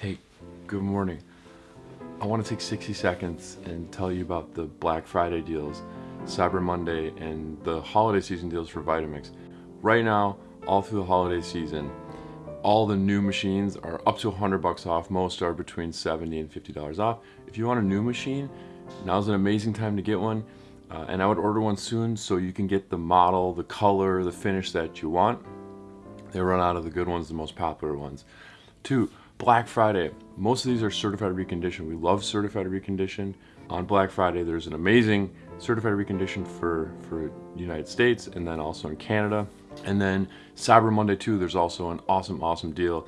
hey, good morning. I want to take 60 seconds and tell you about the Black Friday deals, Cyber Monday, and the holiday season deals for Vitamix. Right now, all through the holiday season, all the new machines are up to 100 bucks off. Most are between 70 and $50 off. If you want a new machine, now's an amazing time to get one. Uh, and I would order one soon so you can get the model, the color, the finish that you want. They run out of the good ones, the most popular ones. Two, Black Friday. Most of these are certified reconditioned. We love certified reconditioned. On Black Friday, there's an amazing certified reconditioned for, for United States and then also in Canada. And then Cyber Monday too, there's also an awesome, awesome deal.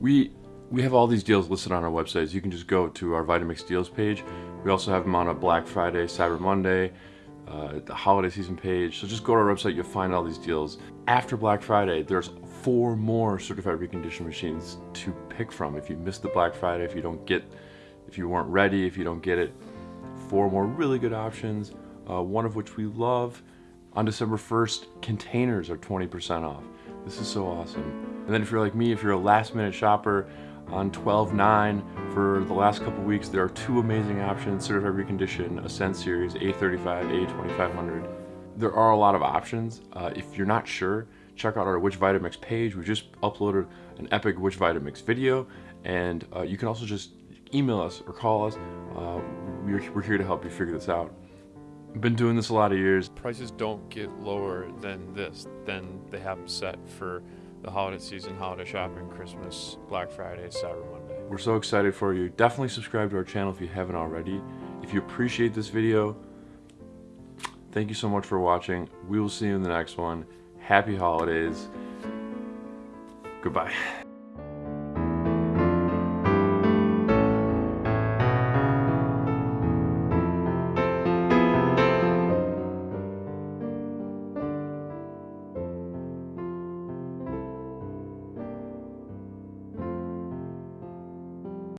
We we have all these deals listed on our websites. You can just go to our Vitamix deals page. We also have them on a Black Friday, Cyber Monday, uh, the holiday season page. So just go to our website, you'll find all these deals. After Black Friday, there's four more certified reconditioned machines to pick from. If you missed the Black Friday, if you don't get, if you weren't ready, if you don't get it, four more really good options, uh, one of which we love. On December 1st, containers are 20% off. This is so awesome. And then if you're like me, if you're a last minute shopper, on 12.9 for the last couple weeks, there are two amazing options, certified recondition, Ascent Series, A35, A2500. There are a lot of options. Uh, if you're not sure, check out our Which Vitamix page. We just uploaded an epic Which Vitamix video, and uh, you can also just email us or call us. Uh, we're, we're here to help you figure this out. I've been doing this a lot of years. Prices don't get lower than this, than they have set for the holiday season, holiday shopping, Christmas, Black Friday, Cyber Monday. We're so excited for you. Definitely subscribe to our channel if you haven't already. If you appreciate this video, thank you so much for watching. We will see you in the next one. Happy holidays. Goodbye.